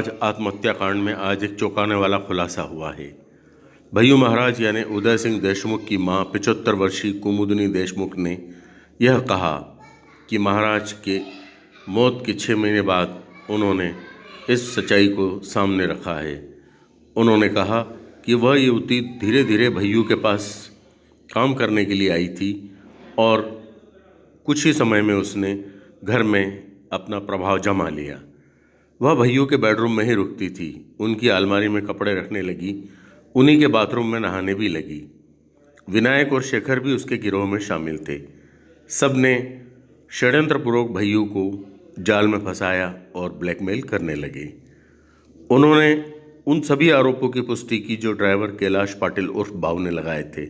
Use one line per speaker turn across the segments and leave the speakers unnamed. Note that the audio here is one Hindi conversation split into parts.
महाराज, आत्महत्या कांड में आज एक चौंकाने वाला खुलासा हुआ है। भैयू महाराज, यानी उदय सिंह देशमुख की माँ पिचहत्तर वर्षीय कुमुदनी देशमुख ने यह कहा कि महाराज के मौत के छः महीने बाद उन्होंने इस सच्चाई को सामने रखा है। उन्होंने कहा कि वह युवती धीरे धीरे भैयू के पास काम करने के लिए आई थी और कुछ ही समय में उसने घर में अपना प्रभाव जमा लिया। वह भैयों के बेडरूम में ही रुकती थी। उनकी अलमारी में कपड़े रखने लगी, उन्हीं के बाथरूम में नहाने भी लगी। विनायक और शेखर भी उसके गिरोह में शामिल थे। सबने षड्यंत्रपूर्वक भैयू को जाल में फंसाया और ब्लैकमेल करने लगे। उन्होंने उन सभी आरोपों की पुष्टि की जो ड्राइवर कैलाश पाटिल उर्फ़ बाव ने लगाए थे।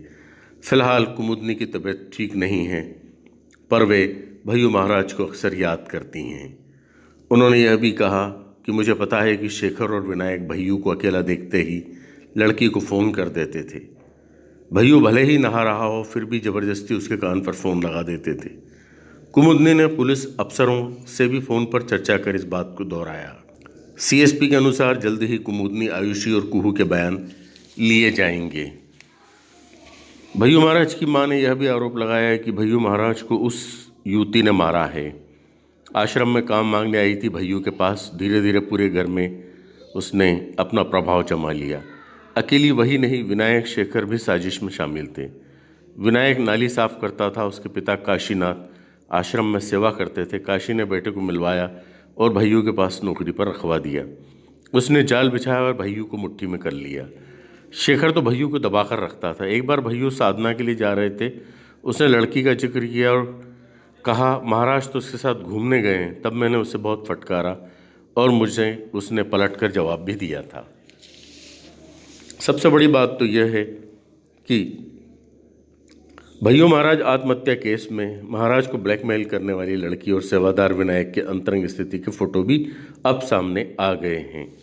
फ़िलहाल कुमुदनी की तबीयत ठीक नहीं है, पर वे भैयू महाराज को अक्सर याद करती हैं। उन्होंने यह भी कहा कि मुझे पता है कि शेखर और विनायक भैयू को अकेला देखते ही लड़की को फ़ोन कर देते थे। भैयू भले ही नहा रहा हो, फिर भी ज़बरदस्ती उसके कान पर फ़ोन लगा देते थे। कुमुदनी ने पुलिस अफसरों से भी फ़ोन पर चर्चा कर इस बात को दोहराया। सीएसपी के अनुसार जल्द ही कुमुदनी, आयुषी और कुहू के बयान लिए जाएँगे। भैयू महाराज की माँ ने यह भी आरोप लगाया कि भैयू महाराज को उस युवती ने मारा है। आश्रम में काम मांगने आई थी भैयू के पास। धीरे धीरे पूरे घर में उसने अपना प्रभाव जमा लिया। अकेली वही नहीं, विनायक शेखर भी साजिश में शामिल थे। विनायक नाली साफ़ करता था, उसके पिता काशीनाथ आश्रम में सेवा करते थे। काशी ने बेटे को मिलवाया और भैयू के पास नौकरी पर रखवा दिया। उसने जाल बिछाया और भैयू को मुट्ठी में कर लिया। शेखर तो भैयू को दबाकर रखता था। एक बार भैयू साधना के लिए जा रहे थे, उसने लड़की का ज़िक्र किया और कहा, महाराज तो उसके साथ घूमने गए हैं। तब मैंने उसे बहुत फटकारा और मुझे उसने पलट कर जवाब भी दिया था। सबसे बड़ी बात तो यह है कि, भैयू महाराज, आत्महत्या केस में महाराज को ब्लैकमेल करने वाली लड़की और सेवादार विनायक के अंतरंग स्थिति के फ़ोटो भी अब सामने आ गए हैं।